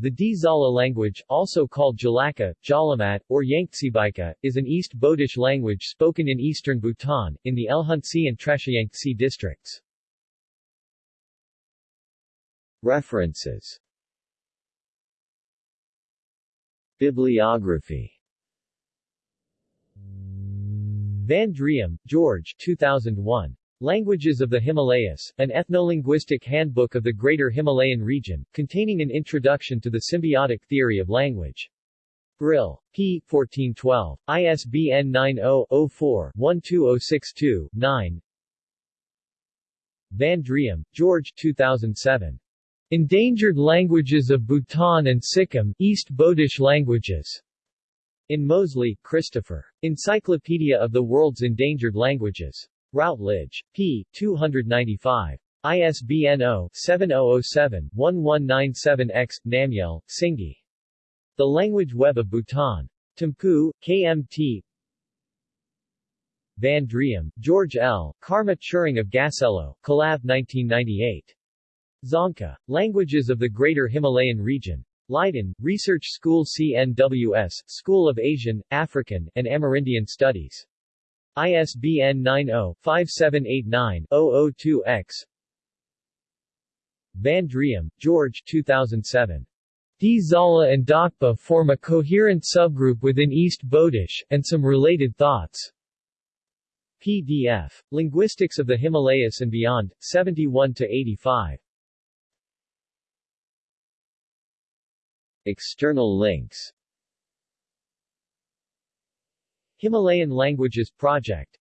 The Dzala language, also called Jalaka, Jalamat, or Yangtsebaika, is an East Bodish language spoken in eastern Bhutan, in the Elhuntse and Trashiyangtse districts. References Bibliography Van Driem, George 2001. Languages of the Himalayas, an ethnolinguistic handbook of the Greater Himalayan region, containing an introduction to the symbiotic theory of language. Brill. p. 1412. ISBN 90-04-12062-9 Van Driem, George 2007. Endangered Languages of Bhutan and Sikkim, East Bodish Languages. In Mosley, Christopher. Encyclopedia of the World's Endangered Languages. Routledge. p. 295. ISBN 0-7007-1197-X, Namgyel, Singye. The Language Web of Bhutan. Thimphu, KMT Van Driem, George L., Karma Tshering of Gaselô, Calave 1998. Dzongkha. Languages of the Greater Himalayan Region. Leiden, Research School CNWS, School of Asian, African, and Amerindian Studies. ISBN 90-5789-002-X Van Driem, George 2007. Dzala and Dakpa form a coherent subgroup within East Bodish, and some related thoughts. PDF. Linguistics of the Himalayas and Beyond, 71-85. External links Himalayan Languages Project